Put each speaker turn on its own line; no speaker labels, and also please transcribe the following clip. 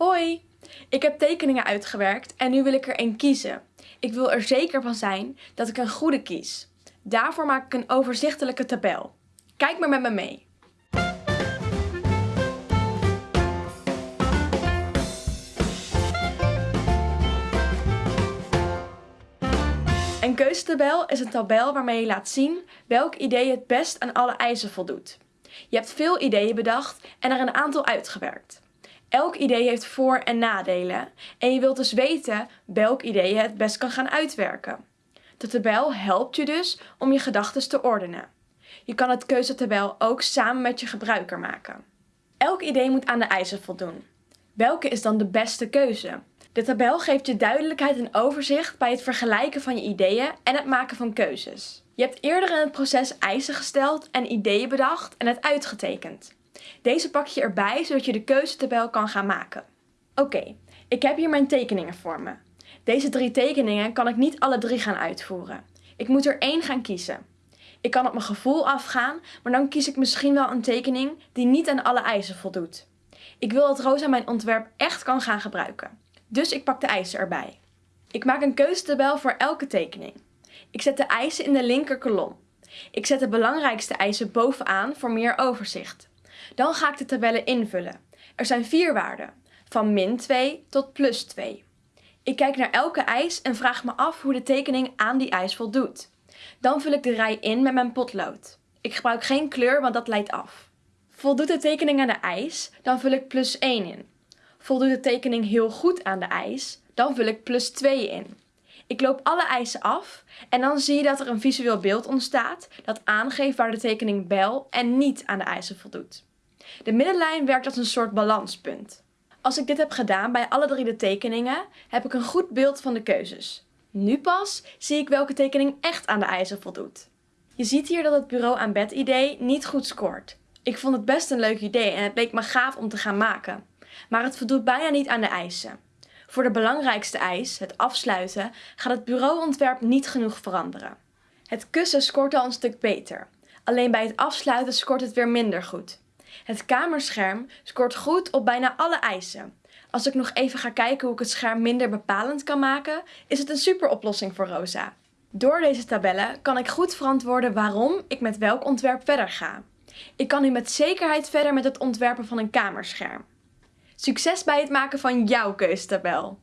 Hoi! Ik heb tekeningen uitgewerkt en nu wil ik er één kiezen. Ik wil er zeker van zijn dat ik een goede kies. Daarvoor maak ik een overzichtelijke tabel. Kijk maar met me mee. Een keuzetabel is een tabel waarmee je laat zien welk idee het best aan alle eisen voldoet. Je hebt veel ideeën bedacht en er een aantal uitgewerkt. Elk idee heeft voor- en nadelen en je wilt dus weten welk idee je het best kan gaan uitwerken. De tabel helpt je dus om je gedachten te ordenen. Je kan het keuzetabel ook samen met je gebruiker maken. Elk idee moet aan de eisen voldoen. Welke is dan de beste keuze? De tabel geeft je duidelijkheid en overzicht bij het vergelijken van je ideeën en het maken van keuzes. Je hebt eerder in het proces eisen gesteld en ideeën bedacht en het uitgetekend. Deze pak je erbij zodat je de keuzetabel kan gaan maken. Oké, ik heb hier mijn tekeningen voor me. Deze drie tekeningen kan ik niet alle drie gaan uitvoeren. Ik moet er één gaan kiezen. Ik kan op mijn gevoel afgaan, maar dan kies ik misschien wel een tekening die niet aan alle eisen voldoet. Ik wil dat Rosa mijn ontwerp echt kan gaan gebruiken. Dus ik pak de eisen erbij. Ik maak een keuzetabel voor elke tekening. Ik zet de eisen in de linker kolom. Ik zet de belangrijkste eisen bovenaan voor meer overzicht. Dan ga ik de tabellen invullen. Er zijn vier waarden, van min 2 tot plus 2. Ik kijk naar elke eis en vraag me af hoe de tekening aan die eis voldoet. Dan vul ik de rij in met mijn potlood. Ik gebruik geen kleur, want dat leidt af. Voldoet de tekening aan de eis, dan vul ik plus 1 in. Voldoet de tekening heel goed aan de eis, dan vul ik plus 2 in. Ik loop alle eisen af en dan zie je dat er een visueel beeld ontstaat dat aangeeft waar de tekening wel en niet aan de eisen voldoet. De middenlijn werkt als een soort balanspunt. Als ik dit heb gedaan bij alle drie de tekeningen, heb ik een goed beeld van de keuzes. Nu pas zie ik welke tekening echt aan de eisen voldoet. Je ziet hier dat het bureau aan bed idee niet goed scoort. Ik vond het best een leuk idee en het leek me gaaf om te gaan maken. Maar het voldoet bijna niet aan de eisen. Voor de belangrijkste eis, het afsluiten, gaat het bureauontwerp niet genoeg veranderen. Het kussen scoort al een stuk beter. Alleen bij het afsluiten scoort het weer minder goed. Het kamerscherm scoort goed op bijna alle eisen. Als ik nog even ga kijken hoe ik het scherm minder bepalend kan maken, is het een super oplossing voor Rosa. Door deze tabellen kan ik goed verantwoorden waarom ik met welk ontwerp verder ga. Ik kan nu met zekerheid verder met het ontwerpen van een kamerscherm. Succes bij het maken van jouw keuzetabel!